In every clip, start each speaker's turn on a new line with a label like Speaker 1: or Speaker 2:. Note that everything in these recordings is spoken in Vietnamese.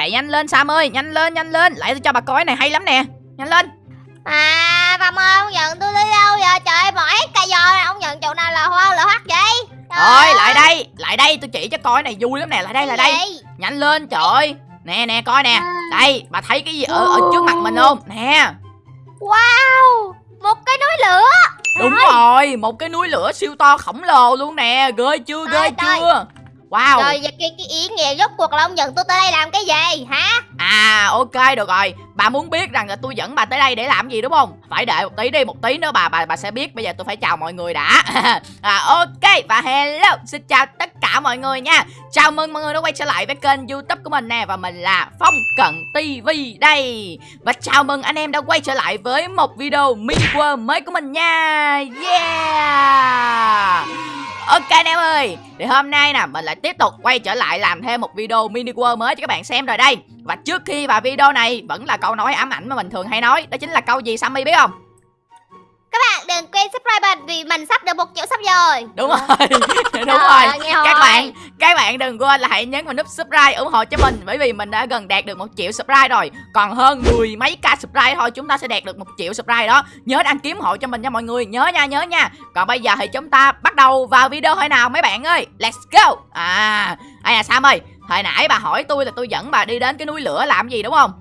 Speaker 1: chạy nhanh lên Sam ơi nhanh lên nhanh lên. Lại tôi cho bà coi này hay lắm nè. Nhanh lên.
Speaker 2: À Phong ơi ông nhận tôi đi đâu giờ Trời hết cây giò Ông nhận chỗ nào là hoa là hoắt vậy? Trời
Speaker 1: Thôi lại đây lại đây tôi chỉ cho coi này vui lắm nè. Lại đây lại đây. nhanh lên trời ơi. Nè nè coi nè.
Speaker 2: À.
Speaker 1: đây bà thấy cái gì ở ở trước mặt mình không? Nè.
Speaker 2: Wow Một cái núi lửa.
Speaker 1: Đúng rồi một cái núi lửa siêu to khổng lồ luôn nè. Ghê chưa ghê chưa wow.
Speaker 2: Rồi vậy cái, cái ý nghĩa rốt cuộc là ông nhận tôi tới đây làm cái gì hả?
Speaker 1: À ok được rồi. Bà muốn biết rằng là tôi dẫn bà tới đây để làm gì đúng không? Phải đợi một tí đi Một tí nữa bà bà bà sẽ biết. Bây giờ tôi phải chào mọi người đã. À, Ok và hello. Xin chào tất cả mọi người nha. Chào mừng mọi người đã quay trở lại với kênh youtube của mình nè. Và mình là Phong Cận TV đây. Và chào mừng anh em đã quay trở lại với một video mini world mới của mình nha. Yeah Ok anh em ơi, Thì hôm nay nè, mình lại tiếp tục quay trở lại làm thêm một video mini world mới cho các bạn xem rồi đây Và trước khi vào video này, vẫn là câu nói ám ảnh mà mình thường hay nói, Đó chính là câu gì Sammy biết không?
Speaker 2: Các bạn đừng quên subscribe mình Vì mình sắp được một triệu sub rồi.
Speaker 1: Đúng rồi. Đúng rồi. Các bạn các bạn đừng quên là hãy nhấn vào nút subscribe ủng hộ cho mình Bởi vì mình đã gần đạt được một triệu subscribe rồi. Còn hơn mười mấy k subscribe thôi Chúng ta sẽ đạt được một triệu subscribe đó. Nhớ đăng ủng hộ cho mình nha mọi người. Nhớ nha nhớ nha. Còn bây giờ thì chúng ta bắt đầu vào video hồi nào mấy bạn ơi? Let's go. À ai à Sam ơi Hồi nãy bà hỏi tôi là tôi dẫn bà đi đến cái núi lửa làm gì đúng không?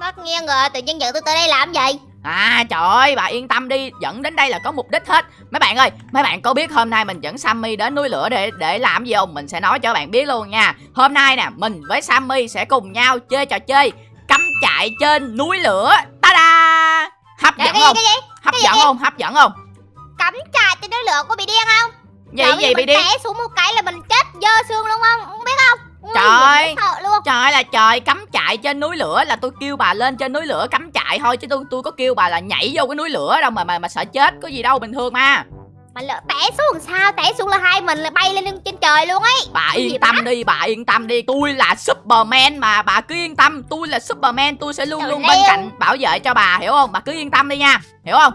Speaker 2: Mất nghe rồi tự nhiên dẫn tôi tới đây làm gì
Speaker 1: À trời ơi bà yên tâm đi Dẫn đến đây là có mục đích hết. Mấy bạn ơi Mấy bạn có biết hôm nay mình dẫn Sammy đến núi lửa để để làm gì không? Mình sẽ nói cho các bạn biết luôn nha. Hôm nay nè Mình với Sammy sẽ cùng nhau chơi trò chơi Cắm trại trên núi lửa. Ta-da! Hấp
Speaker 2: Cái
Speaker 1: dẫn không? Hấp dẫn không? Hấp dẫn không?
Speaker 2: Cắm trại trên núi lửa có bị điên không?
Speaker 1: Gì gì bị điên?
Speaker 2: xuống một cái là mình chết dơ xương luôn không? Không biết không Ui,
Speaker 1: Trời.
Speaker 2: luôn.
Speaker 1: Trời là trời cắm trại trên núi lửa là tôi kêu bà lên trên núi lửa cắm trại thôi chứ tôi tôi có kêu bà là nhảy vô cái núi lửa đâu mà mà mà sợ chết có gì đâu bình thường mà.
Speaker 2: Mà lỡ té xuống sao? Té xuống là hai mình là bay lên trên trời luôn ấy.
Speaker 1: Bà
Speaker 2: Cái
Speaker 1: yên tâm đi, bà yên tâm đi Tôi là Superman mà, bà cứ yên tâm Tôi là Superman, tôi sẽ luôn
Speaker 2: Trời
Speaker 1: luôn
Speaker 2: leo.
Speaker 1: bên cạnh bảo vệ cho bà, hiểu không? Bà cứ yên tâm đi nha, hiểu không?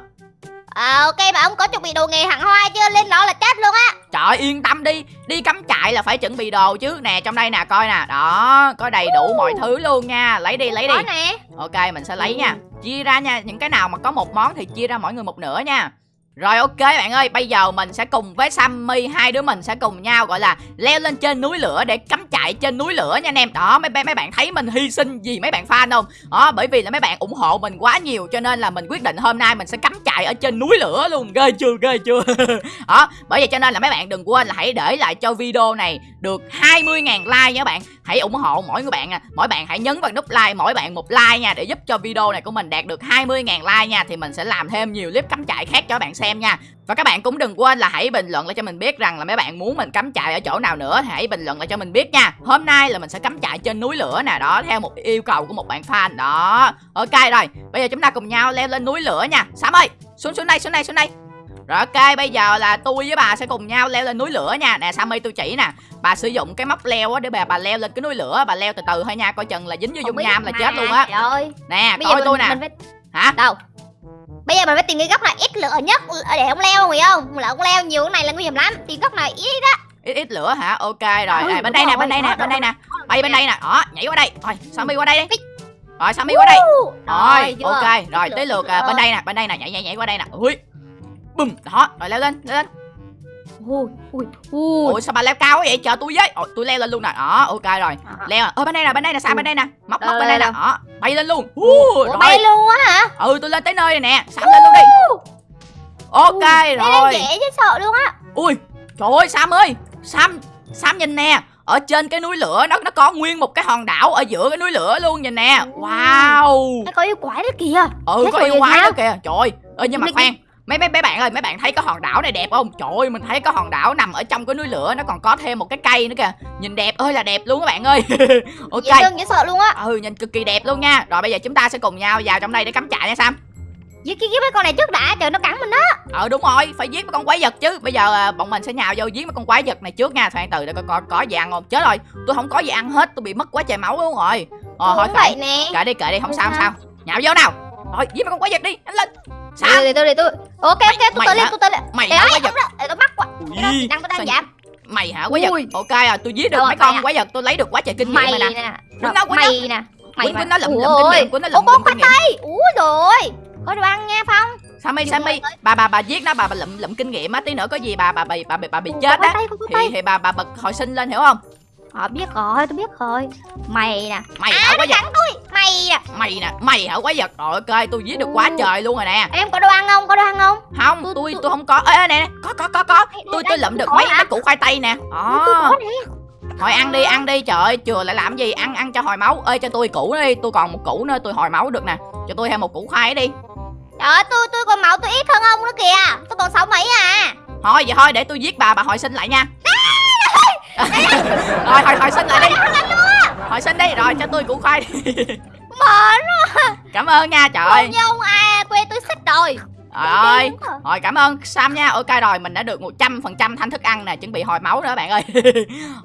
Speaker 2: à, Ok mà ông có chuẩn bị đồ nghề hẳn hoi chưa? Lên đó là chết luôn á
Speaker 1: Trời yên tâm đi. Đi cắm trại là phải chuẩn bị đồ chứ. Nè, trong đây nè, coi nè. Đó, có đầy đủ mọi thứ luôn nha. Lấy đi, lấy đi. Ok, mình sẽ lấy nha. Chia ra nha, những cái nào mà có một món thì chia ra mỗi người một nửa nha rồi ok bạn ơi, bây giờ mình sẽ cùng với Sammy hai đứa mình sẽ cùng nhau gọi là leo lên trên núi lửa để cắm trại trên núi lửa nha anh em. Đó mấy mấy bạn thấy mình hy sinh gì mấy bạn fan không? Đó bởi vì là mấy bạn ủng hộ mình quá nhiều cho nên là mình quyết định hôm nay mình sẽ cắm trại ở trên núi lửa luôn. Ghê chưa, ghê chưa. Đó, bởi vậy cho nên là mấy bạn đừng quên là hãy để lại cho video này được 20.000 like nha các bạn. Hãy ủng hộ mỗi người bạn à. Mỗi bạn hãy nhấn vào nút like mỗi bạn một like nha để giúp cho video này của mình đạt được 20.000 like nha thì mình sẽ làm thêm nhiều clip cắm trại khác cho các bạn xem nha. Và các bạn cũng đừng quên là hãy bình luận lại cho mình biết rằng là mấy bạn muốn mình cắm trại ở chỗ nào nữa hãy bình luận lại cho mình biết nha. Hôm nay là mình sẽ cắm trại trên núi lửa nè, đó theo một yêu cầu của một bạn fan đó. Ok rồi, bây giờ chúng ta cùng nhau leo lên núi lửa nha. Sam ơi, xuống xuống đây, xuống đây, xuống đây. Rồi ok, bây giờ là tôi với bà sẽ cùng nhau leo lên núi lửa nha. Nè Sammy tôi chỉ nè. Bà sử dụng cái móc leo á để bà bà leo lên cái núi lửa, bà leo từ từ thôi nha, coi chừng là dính vô dung nham là chết luôn á. Nè,
Speaker 2: Bây giờ
Speaker 1: coi
Speaker 2: mình,
Speaker 1: tôi nè.
Speaker 2: mình phải
Speaker 1: Hả?
Speaker 2: Đâu Bây giờ mình phải tìm cái góc nào ít lửa nhất để ông leo hiểu không? Lỡ ông leo nhiều cái này là nguy hiểm lắm. Tìm góc nào ít đó.
Speaker 1: ít ít lửa hả? Ok rồi.
Speaker 2: Ừ,
Speaker 1: à, bên đây nè bên đây nè bên đây nè. bay bên đây nè. Đó nhảy qua đây. Rồi sammy qua đây đi. Rồi sammy qua đây. Rồi ok. Rồi tới lượt à, bên đây nè bên đây nè. Nhảy nhảy nhảy qua đây nè. Ui. Bùm. Đó rồi leo lên leo lên
Speaker 2: Ui, ui, ui.
Speaker 1: ui sao bà leo cao quá vậy? Chờ tôi với. Ôi, tôi leo lên luôn nè. Đó ok rồi.
Speaker 2: À,
Speaker 1: leo. Ở bên đây nè bên đây nè sam bên đây nè. Móc móc
Speaker 2: Đâu,
Speaker 1: bên đây nè. đó bay lên luôn.
Speaker 2: Ủa,
Speaker 1: uh,
Speaker 2: bay luôn á hả?
Speaker 1: ừ tôi lên tới nơi này nè. Sam lên luôn đi. Ok
Speaker 2: Ui,
Speaker 1: rồi.
Speaker 2: dễ chứ sợ luôn á.
Speaker 1: Ui trời ơi Sam ơi. Sam Sam nhìn nè. Ở trên cái núi lửa nó nó có nguyên một cái hòn đảo ở giữa cái núi lửa luôn nhìn nè.
Speaker 2: Ừ.
Speaker 1: wow.
Speaker 2: Nó có yêu quái đó kìa.
Speaker 1: ừ
Speaker 2: Thế
Speaker 1: có yêu quái
Speaker 2: sao?
Speaker 1: đó kìa. Trời ơi nhưng mà khoan mấy mấy mấy bạn ơi mấy bạn thấy cái hòn đảo này đẹp không? Trời ơi mình thấy cái hòn đảo nằm ở trong cái núi lửa nó còn có thêm một cái cây nữa kìa. Nhìn đẹp ơi là đẹp luôn các bạn ơi. Ok.
Speaker 2: Dễ thương dễ sợ luôn á.
Speaker 1: ừ nhìn cực kỳ đẹp luôn nha. Rồi bây giờ chúng ta sẽ cùng nhau vào trong đây để cắm trại nha Sam.
Speaker 2: Giết cái mấy con này trước đã, trời nó cắn mình đó.
Speaker 1: ờ đúng rồi phải giết mấy con quái vật chứ. Bây giờ à, bọn mình sẽ nhào vô giết mấy con quái vật này trước nha. Khoan từ để coi coi có gì ăn không? Chết rồi tôi không có gì ăn hết tôi bị mất quá trời máu luôn rồi. Ờ thôi
Speaker 2: vậy nè.
Speaker 1: kệ đi kệ đi không sao không
Speaker 2: sao.
Speaker 1: nhào vô nào. Rồi giết mấy con quái vật đi nhanh lên sao?
Speaker 2: Để tôi để tôi. Ok ok, tôi tới lên, tôi tới lên.
Speaker 1: mày hả? quái vật.
Speaker 2: để tôi mắc quá. Đang tôi đang giảm.
Speaker 1: mày hả? Quái vật. Ok à tôi giết được mấy con
Speaker 2: à.
Speaker 1: quái vật tôi lấy được quá trời kinh nghiệm
Speaker 2: Mày
Speaker 1: nè.
Speaker 2: Mày nè. Mày
Speaker 1: Quýnh nó lụm lụm kinh nghiệm, quýnh nó
Speaker 2: Ủa,
Speaker 1: lụm lụm kinh nghiệm.
Speaker 2: úi rồi có đồ ăn nha phong.
Speaker 1: Sammy, Sammy, bà bà bà giết nó, bà bà lụm lụm kinh nghiệm á, tí nữa có gì bà bà bà bà, bà, bà bị
Speaker 2: Ủa,
Speaker 1: chết á. thì thì bà bà bật hồi sinh lên hiểu không?
Speaker 2: Ờ biết rồi tôi biết rồi Mày nè
Speaker 1: Mày
Speaker 2: À
Speaker 1: hả quá giật,
Speaker 2: cắn tôi Mày nè
Speaker 1: mày nè, mày hả quá giật. Rồi ok, tôi giết được quá
Speaker 2: Ừ.
Speaker 1: trời luôn rồi nè.
Speaker 2: Em có đồ ăn không có đồ ăn không
Speaker 1: Không,
Speaker 2: Tôi-
Speaker 1: tôi
Speaker 2: tôi-
Speaker 1: không có. Ê nè, có có có có. Tôi tôi lụm được mấy mấy củ khoai tây nè.
Speaker 2: Nè
Speaker 1: Thôi ăn đi, ăn đi. Trời ơi, chừa lại làm gì? Ăn ăn cho hồi máu. Ê cho tôi củ đi, tôi còn một củ nữa tôi hồi máu được nè. Cho tôi thêm một củ khoai đi.
Speaker 2: Trời ơi tôi tôi còn máu tôi ít hơn ông nữa kìa Tôi còn sáu mấy à
Speaker 1: Thôi vậy thôi để tôi giết bà bà hồi sinh lại nha. Rồi hồi hồi sinh lại đi. Hồi sinh đi rồi cho tôi củ khoai đi.
Speaker 2: Mệt
Speaker 1: Cảm ơn nha trời ơi.
Speaker 2: ông à quê tôi xích rồi
Speaker 1: Trời ơi. Rồi cảm ơn Sam nha. Ok rồi mình đã được 100% thanh thức ăn nè, chuẩn bị hồi máu nữa bạn ơi.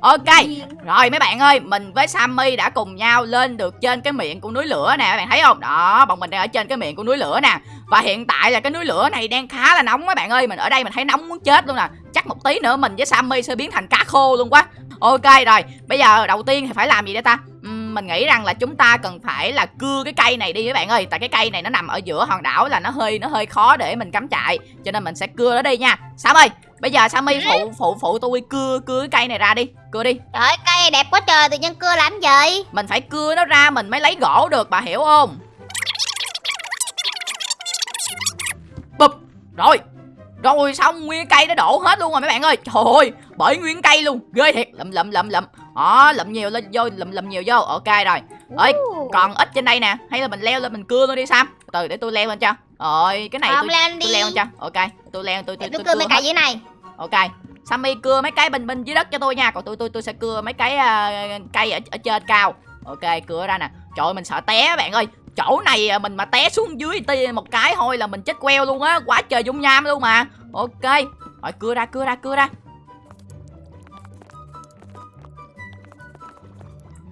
Speaker 1: ok. Rồi mấy bạn ơi, mình với Sammy đã cùng nhau lên được trên cái miệng của núi lửa nè, các bạn thấy không? Đó, bọn mình đang ở trên cái miệng của núi lửa nè. Và hiện tại là cái núi lửa này đang khá là nóng các bạn ơi, mình ở đây mình thấy nóng muốn chết luôn nè. Chắc một tí nữa mình với Sammy sẽ biến thành cá khô luôn quá. Ok rồi, bây giờ đầu tiên thì phải làm gì đây ta? Ừm, mình nghĩ rằng là chúng ta cần phải là cưa cái cây này đi các bạn ơi, tại cái cây này nó nằm ở giữa hòn đảo là nó hơi nó hơi khó để mình cắm trại, cho nên mình sẽ cưa nó đi nha. Sam ơi, bây giờ Sammy phụ phụ phụ tôi cưa cưa cái cây này ra đi, cưa đi.
Speaker 2: Trời ơi cây đẹp quá trời tự nhiên cưa làm gì
Speaker 1: Mình phải cưa nó ra mình mới lấy gỗ được bà hiểu không Bụp Rồi Rồi xong nguyên cây nó đổ hết luôn rồi mấy bạn ơi. Trời ơi Bởi nguyên cây luôn. Ghê thiệt. Lụm lụm lụm lụm Đó lụm nhiều lên vô Lụm lụm nhiều vô. Ok rồi. Ơi,
Speaker 2: Uh.
Speaker 1: Còn ít trên đây nè. Hay là mình leo lên mình cưa luôn đi Sam. Từ để tôi leo lên cho. Rồi cái này
Speaker 2: Không
Speaker 1: tôi,
Speaker 2: lên đi.
Speaker 1: tôi leo lên cho. Ok tôi leo tôi tôi,
Speaker 2: tôi
Speaker 1: tôi
Speaker 2: cưa mấy cây dưới này.
Speaker 1: Ok. Sammy cưa mấy cái bên bên dưới đất cho tôi nha. Còn tôi tôi tôi sẽ cưa mấy cái à, cây ở, ở trên cao. Ok cưa ra nè. Trời ơi mình sợ té bạn ơi Chỗ này à, mình mà té xuống dưới một cái thôi là mình chết queo luôn á Quá trời dung nham luôn mà Ok Rồi cưa ra cưa ra cưa ra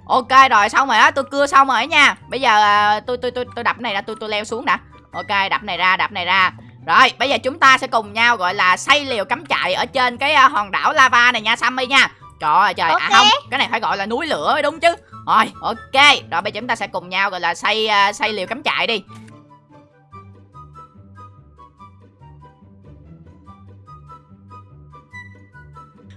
Speaker 1: Ok rồi xong rồi á tôi cưa xong rồi nha Bây giờ à, tôi tôi tôi tôi đập này ra tôi tôi leo xuống đã Ok đập này ra đập này ra rồi, bây giờ chúng ta sẽ cùng nhau gọi là xây liều cắm trại ở trên cái à, hòn đảo lava này nha Sammy nha. Trời ơi trời, à
Speaker 2: Ok.
Speaker 1: không, cái này phải gọi là núi lửa mới đúng chứ. Rồi, ok. Rồi bây giờ chúng ta sẽ cùng nhau gọi là xây uh, xây liều cắm trại đi.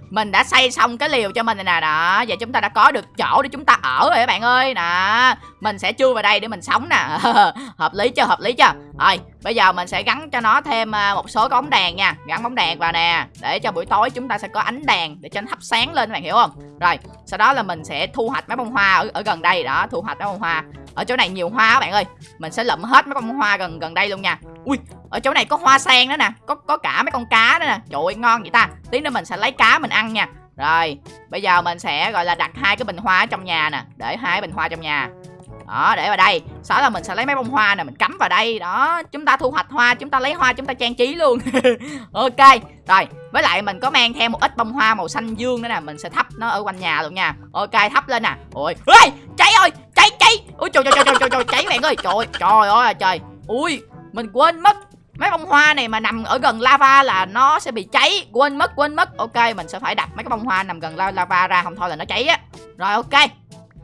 Speaker 1: Mình đã xây xong cái liều cho mình rồi nè đó Giờ chúng ta đã có được chỗ để chúng ta ở rồi các bạn ơi Nè Mình sẽ chui vào đây để mình sống nè Hợp lý chưa hợp lý chưa rồi bây giờ mình sẽ gắn cho nó thêm à, một số cái bóng đèn nha. Gắn bóng đèn vào nè Để cho buổi tối chúng ta sẽ có ánh đèn Để cho nó thắp sáng lên các bạn hiểu không? Rồi sau đó là mình sẽ thu hoạch mấy bông hoa ở, ở gần đây. Đó Thu hoạch mấy bông hoa. Ở chỗ này nhiều hoa các bạn ơi. Mình sẽ lụm hết mấy bông hoa gần gần đây luôn nha. Ui ở chỗ này có hoa sen nữa nè. Có có cả mấy con cá nữa nè. Trời ơi ngon vậy ta. Tí nữa mình sẽ lấy cá mình ăn nha. Rồi bây giờ mình sẽ gọi là đặt hai cái bình hoa ở trong nhà nè. Để hai bình hoa trong nhà đó, để vào đây. Sau đó là mình sẽ lấy mấy bông hoa này mình cắm vào đây. Đó, chúng ta thu hoạch hoa, chúng ta lấy hoa, chúng ta trang trí luôn. Ok, rồi. Với lại mình có mang theo một ít bông hoa màu xanh dương nữa nè, mình sẽ thắp nó ở quanh nhà luôn nha. Ok, thắp lên nè. Ôi ơi cháy ơi, cháy cháy. Ui trời trời trời trời trời cháy bạn ơi. Trời trời ơi à, trời. Ui, mình quên mất. Mấy bông hoa này mà nằm ở gần lava là nó sẽ bị cháy. Quên mất quên mất. Ok, mình sẽ phải đặt mấy cái bông hoa nằm gần lava ra, không thôi là nó cháy á. Rồi, ok.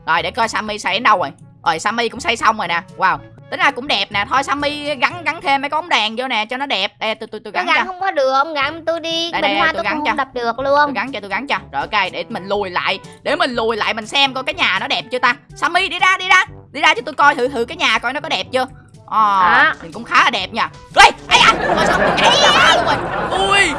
Speaker 1: Rồi, để coi sammy xây đến đâu rồi rồi sammy cũng xây xong rồi nè. Wow. Tính ra cũng đẹp nè. Thôi sammy gắn gắn thêm mấy cái bóng đèn vô nè cho nó đẹp. Đây tôi tôi tôi
Speaker 2: Tôi
Speaker 1: gắn
Speaker 2: gắn
Speaker 1: cho.
Speaker 2: không có được ông gắn tôi đi.
Speaker 1: Đây,
Speaker 2: Bình
Speaker 1: đây,
Speaker 2: hoa
Speaker 1: tôi
Speaker 2: tôi
Speaker 1: gắn
Speaker 2: cũng
Speaker 1: cho.
Speaker 2: không đập được
Speaker 1: tôi
Speaker 2: luôn
Speaker 1: gắn cho tôi gắn cho. Rồi ok để mình lùi lại. Để mình lùi lại mình xem coi cái nhà nó đẹp chưa ta. Sammy đi ra đi ra. Đi ra cho tôi coi thử thử cái nhà coi nó có đẹp chưa. Ờ thì cũng khá là đẹp nha ê ấy à rồi xong tôi nhảy ra phá luôn rồi ui.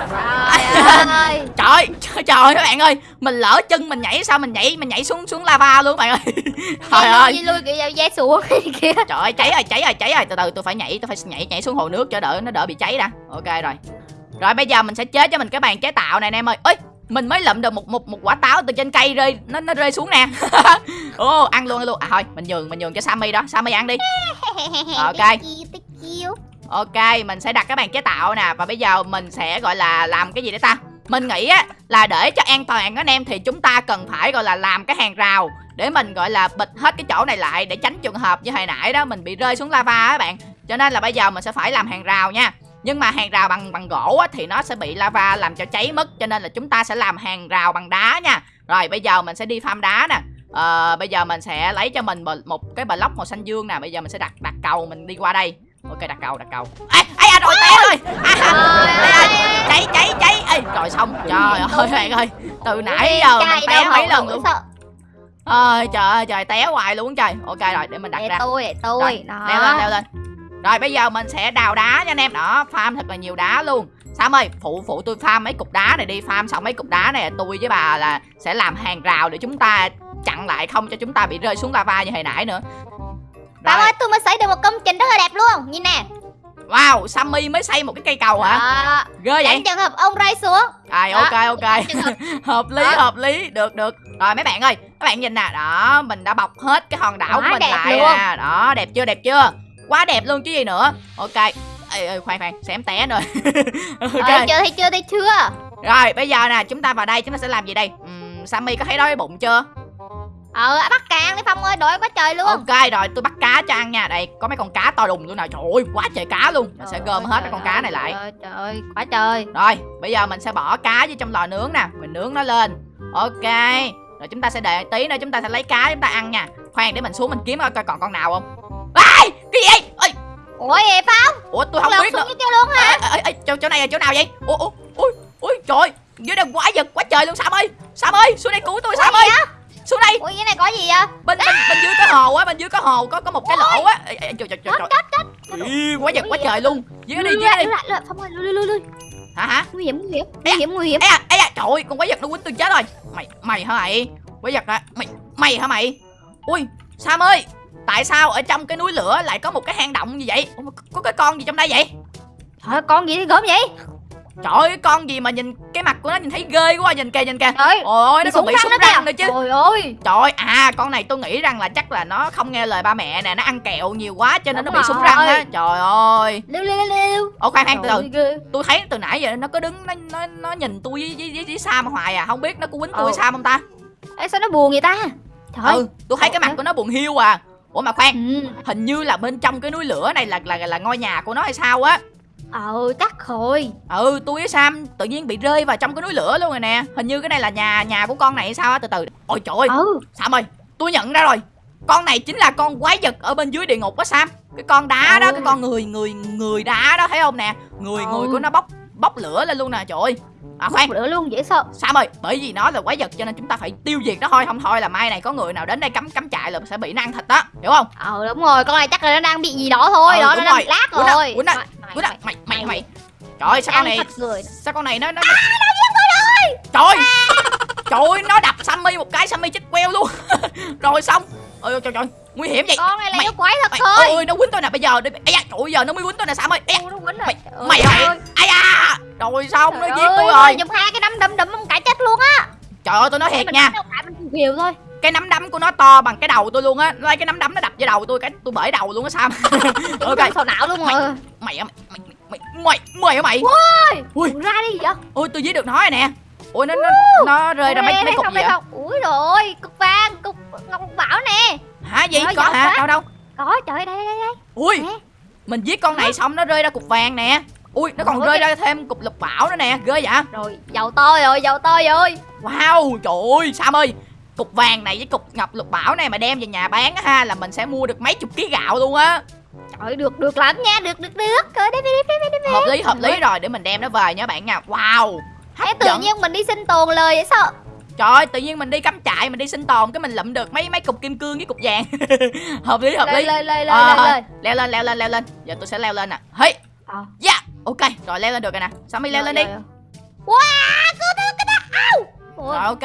Speaker 2: Trời ơi
Speaker 1: trời trời trời các bạn ơi. Mình lỡ chân mình nhảy sao mình nhảy mình nhảy xuống xuống lava luôn bạn ơi. Trời ơi.
Speaker 2: Đi lui kiểu dây xuống kìa
Speaker 1: trời ơi cháy rồi cháy rồi cháy rồi. Từ từ tôi phải nhảy tôi phải nhảy nhảy xuống hồ nước cho đỡ nó đỡ bị cháy đã. Ok rồi. Rồi bây giờ mình sẽ chế cho mình cái bàn chế tạo này anh em ơi. Ơi mình mới lượm được một một một quả táo từ trên cây rơi nó nó rơi xuống nè. Ô ăn luôn ăn luôn. À thôi mình nhường mình nhường cho sammy đó. Sammy ăn đi. Ok. Ok mình sẽ đặt cái bàn chế tạo nè. Và bây giờ mình sẽ gọi là làm cái gì đấy ta mình nghĩ á là để cho an toàn anh em thì chúng ta cần phải gọi là làm cái hàng rào để mình gọi là bịt hết cái chỗ này lại để tránh trường hợp như hồi nãy đó mình bị rơi xuống lava á bạn. Cho nên là bây giờ mình sẽ phải làm hàng rào nha. Nhưng mà hàng rào bằng bằng gỗ á, thì nó sẽ bị lava làm cho cháy mất cho nên là chúng ta sẽ làm hàng rào bằng đá nha. Rồi bây giờ mình sẽ đi farm đá nè. Ờ, bây giờ mình sẽ lấy cho mình một- cái block màu xanh dương nè. Bây giờ mình sẽ đặt đặt cầu mình đi qua đây. Ok đặt cầu đặt cầu. Ê ê à, rồi té rồi. À,
Speaker 2: Trời
Speaker 1: ê,
Speaker 2: ơi.
Speaker 1: ê, cháy cháy cháy ê rồi xong. Trời ơi bạn ơi từ nãy giờ mình té mấy lần luôn. ơi trời ơi trời té hoài luôn trời. Ok rồi để mình đặt
Speaker 2: để
Speaker 1: ra.
Speaker 2: tôi để tôi.
Speaker 1: Rồi,
Speaker 2: đó.
Speaker 1: leo lên leo lên. Rồi bây giờ mình sẽ đào đá nha anh em. Đó farm thật là nhiều đá luôn. Sam ơi phụ phụ tôi farm mấy cục đá này đi. Farm xong mấy cục đá này tôi với bà là sẽ làm hàng rào để chúng ta chặn lại không cho chúng ta bị rơi xuống lava như hồi nãy nữa. Rồi.
Speaker 2: ơi tôi mới xây được một công trình rất là đẹp luôn. Nhìn nè
Speaker 1: wow Sammy mới xây một cái cây cầu hả?
Speaker 2: Đó.
Speaker 1: ghê vậy?
Speaker 2: Tránh trường hợp ông rơi xuống.
Speaker 1: À
Speaker 2: Đó.
Speaker 1: ok ok.
Speaker 2: Hợp.
Speaker 1: Lý
Speaker 2: Đó.
Speaker 1: hợp lý. Được được. Rồi mấy bạn ơi các bạn nhìn nè. Đó mình đã bọc hết cái hòn đảo của
Speaker 2: Quá
Speaker 1: mình
Speaker 2: đẹp
Speaker 1: lại
Speaker 2: luôn.
Speaker 1: nè đó đẹp chưa đẹp chưa? Quá đẹp luôn chứ gì nữa. Ok. Ê, ê, khoan khoan. Xém té rồi ok.
Speaker 2: Ờ, chưa thấy chưa thấy chưa?
Speaker 1: Rồi bây giờ nè chúng ta vào đây chúng ta sẽ làm gì đây? Uhm, Sammy có thấy đói bụng chưa
Speaker 2: Ờ bắt càng đi Phong ơi đói quá trời luôn.
Speaker 1: Ok rồi tôi bắt cá cho ăn nha. Đây có mấy con cá to đùng luôn nè. Trời ơi quá trời cá luôn. Mình sẽ gom hết mấy con cá này lại.
Speaker 2: Trời ơi, trời ơi quá trời.
Speaker 1: Rồi, bây giờ mình sẽ bỏ cá vô trong lò nướng nè. Mình nướng nó lên. Ok. Rồi chúng ta sẽ đợi tí nữa chúng ta sẽ lấy cá chúng ta ăn nha. Khoan để mình xuống mình kiếm coi còn con nào không. Ai, cái gì vậy?
Speaker 2: Ủa vậy Phong?
Speaker 1: Ủa tôi không biết nữa.
Speaker 2: luôn hả?
Speaker 1: Ê, ê, ê, chỗ, chỗ này là chỗ nào vậy? Ủa, ủa, ui, ui, trời Dưới đây quá giật quá trời luôn Sam ơi. Sam ơi, xuống đây cứu tôi Sam ơi Xuống đây,
Speaker 2: Ủa cái này có gì vậy?
Speaker 1: Bên, bên, bên dưới cái hồ á Bên dưới cái hồ có có một cái lỗ á. Trời, trời, trời, trời. Quá giật quá trời luôn. Dưới đây, dưới đây
Speaker 2: ơi
Speaker 1: Hả hả?
Speaker 2: Nguy hiểm nguy hiểm
Speaker 1: Ê,
Speaker 2: Nguy hiểm nguy hiểm.
Speaker 1: Ê à, ê à, trời ơi, con quái vật nó quýnh tôi chết rồi. Mày, mày hả mày? Quái vật hả, mày, mày hả mày? Ui, Sam ơi Tại sao ở trong cái núi lửa lại có một cái hang động như vậy? Có cái con gì trong đây vậy?
Speaker 2: Trời ơi, con gì gớm vậy
Speaker 1: Trời ơi, con gì mà nhìn cái mặt của nó nhìn thấy ghê quá Nhìn kìa, nhìn kìa.
Speaker 2: Trời
Speaker 1: Ôi, nó còn bị súng răng nữa chứ.
Speaker 2: Trời ơi.
Speaker 1: Trời ơi, à con này tôi nghĩ rằng là chắc là nó không nghe lời ba mẹ nè Nó ăn kẹo nhiều quá cho nên nó
Speaker 2: Đúng
Speaker 1: bị súng răng á. Trời ơi.
Speaker 2: Lưu lưu lưu
Speaker 1: Ô khoan khoan từ
Speaker 2: ơi.
Speaker 1: Tôi thấy từ nãy giờ nó có đứng Nó nó, nó nhìn tôi với, với, với, với Sam hoài à. Không biết nó có quýnh tôi
Speaker 2: Ừ.
Speaker 1: Sam không ta?
Speaker 2: Ê sao nó buồn vậy ta? Trời ơi.
Speaker 1: Ừ, tôi thấy cái mặt của nó buồn hiu à. Ủa mà khoan,
Speaker 2: Ừ.
Speaker 1: hình như là bên trong cái núi lửa này là là là ngôi nhà của nó hay sao á
Speaker 2: Ờ chắc rồi.
Speaker 1: Ừ, tôi với Sam tự nhiên bị rơi vào trong cái núi lửa luôn rồi nè. Hình như cái này là nhà nhà của con này hay sao á, từ từ. Ôi trời ơi,
Speaker 2: Ừ.
Speaker 1: Sam ơi, tôi nhận ra rồi. Con này chính là con quái vật ở bên dưới địa ngục á Sam. Cái con đá đó,
Speaker 2: Ừ.
Speaker 1: cái con người người người đá đó thấy không nè? Người
Speaker 2: Ừ.
Speaker 1: người của nó bốc bốc lửa lên luôn nè trời ơi À khoan,
Speaker 2: Bữa luôn dễ sợ.
Speaker 1: Sam ơi, bởi vì nó là quái vật cho nên chúng ta phải tiêu diệt nó thôi. Không thôi là mai này có người nào đến đây cắm cắm trại là sẽ bị nó ăn thịt đó Hiểu không?
Speaker 2: Ờ đúng rồi. Con này chắc là nó đang bị gì đó thôi.
Speaker 1: Ừ,
Speaker 2: Đó nó đang
Speaker 1: rồi.
Speaker 2: bị lát
Speaker 1: Quýnh
Speaker 2: rồi.
Speaker 1: quýnh ạ,
Speaker 2: Mày-
Speaker 1: Ủa
Speaker 2: mày-
Speaker 1: mày mày Trời ơi sao con này Sao con này nó nó Trời. Ơi Trời ơi nó đập Sammy một cái Sammy chết queo luôn. Rồi xong Ôi trời trời nguy hiểm vậy.
Speaker 2: Con này là
Speaker 1: Mày-
Speaker 2: yêu quái thật
Speaker 1: mày,
Speaker 2: thôi.
Speaker 1: ôi nó quýnh tôi nè bây giờ đi. Ây da, trời ơi, giờ nó mới quýnh tôi nè Sam ơi. Ây da,
Speaker 2: nó quýnh rồi.
Speaker 1: Mày
Speaker 2: Trời ơi,
Speaker 1: mày mày
Speaker 2: ơi.
Speaker 1: ai da. Rồi xong nó giết tôi
Speaker 2: ơi,
Speaker 1: rồi?
Speaker 2: Dùng hai cái nắm đấm đấm ông cả chết luôn á.
Speaker 1: Trời ơi tôi nói thiệt nha.
Speaker 2: mình thôi.
Speaker 1: Cái nắm đấm của nó to bằng cái đầu tôi luôn á. Lấy cái nắm đấm nó đập vào đầu tôi cái tôi bể đầu luôn á Sam. Ok.
Speaker 2: sầu não luôn rồi.
Speaker 1: mày mày mày mày mày hả mày?
Speaker 2: Ôi
Speaker 1: Ui.
Speaker 2: Ra đi vậy?
Speaker 1: Ôi tôi giết được nó rồi nè. Ôi nó nó nó rơi ra mấy mấy cục gì vậy.
Speaker 2: Ui rồi cục vàng cục ngọc bảo nè
Speaker 1: gì? Có hả?
Speaker 2: quá.
Speaker 1: đâu đâu?
Speaker 2: Có trời ơi, đây đây đây
Speaker 1: ui
Speaker 2: Nè.
Speaker 1: mình giết con này xong nó rơi ra cục vàng nè. Ui nó còn
Speaker 2: Ôi,
Speaker 1: rơi
Speaker 2: cái-
Speaker 1: ra thêm cục lục bảo nữa nè. Ghê vậy?
Speaker 2: Rồi giàu to rồi giàu to rồi.
Speaker 1: Wow trời ơi sam ơi. Cục vàng này với cục ngọc lục bảo này mà đem về nhà bán á ha là mình sẽ mua được mấy chục ký gạo luôn á.
Speaker 2: Trời được được lắm nha được được được. Rồi đây đây đây đây đây
Speaker 1: hợp lý hợp lý rồi để mình đem nó về nha bạn nha. Wow
Speaker 2: Thế
Speaker 1: hấp
Speaker 2: tự
Speaker 1: dẫn.
Speaker 2: nhiên mình đi sinh tồn lời vậy sao
Speaker 1: trời ơi tự nhiên mình đi cắm trại mình đi sinh tồn cái mình lụm được mấy mấy cục kim cương với cục vàng. Hợp lý hợp
Speaker 2: lên
Speaker 1: lý.
Speaker 2: lên lên
Speaker 1: Ờ,
Speaker 2: lên lên
Speaker 1: leo lên leo lên leo lên. Giờ tôi sẽ leo lên nè. Hey
Speaker 2: Ờ.
Speaker 1: yeah ok. Rồi leo lên được rồi nè. Sammy leo lên đi?
Speaker 2: wow cái đó
Speaker 1: Rồi, ok.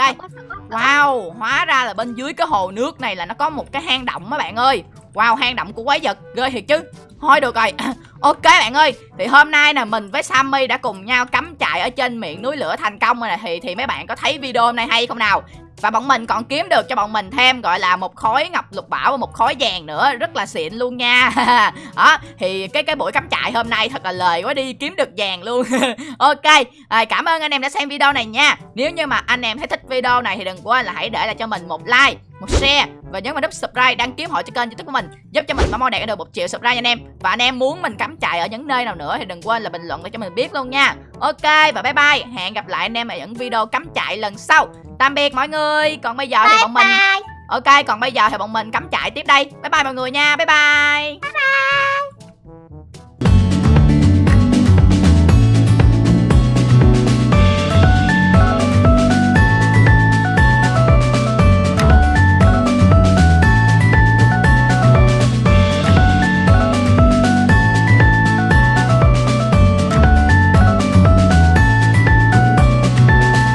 Speaker 1: Wow, hóa ra là bên dưới cái hồ nước này là nó có một cái hang động á bạn ơi. Wow, hang động của quái vật, ghê thiệt chứ Thôi được rồi, ok bạn ơi Thì hôm nay nè mình với Sammy đã cùng nhau cắm trại ở trên miệng núi lửa thành công rồi nè. Thì thì mấy bạn có thấy video hôm nay hay không nào? Và bọn mình còn kiếm được cho bọn mình thêm gọi là một khối ngọc lục bảo và một khối vàng nữa. Rất là xịn luôn nha. Đó thì cái cái buổi cắm trại hôm nay thật là lời quá đi kiếm được vàng luôn. Ok à, cảm ơn anh em đã xem video này nha. Nếu như mà anh em thấy thích video này thì đừng quên là hãy để lại cho mình một like một share và nhấn vào nút subscribe đăng ký hội cho kênh youtube của mình giúp cho mình mong mong đạt được một triệu subscribe nha anh em. Và anh em muốn mình cắm trại ở những nơi nào nữa thì đừng quên là bình luận để cho mình biết luôn nha. Ok và bye bye. Hẹn gặp lại anh em ở những video cắm trại lần sau. Tạm biệt mọi người. Còn bây giờ thì
Speaker 2: bye
Speaker 1: bọn mình
Speaker 2: bye.
Speaker 1: Ok còn bây giờ thì bọn mình cắm trại tiếp đây. Bye bye mọi người nha. Bye bye, bye, -bye.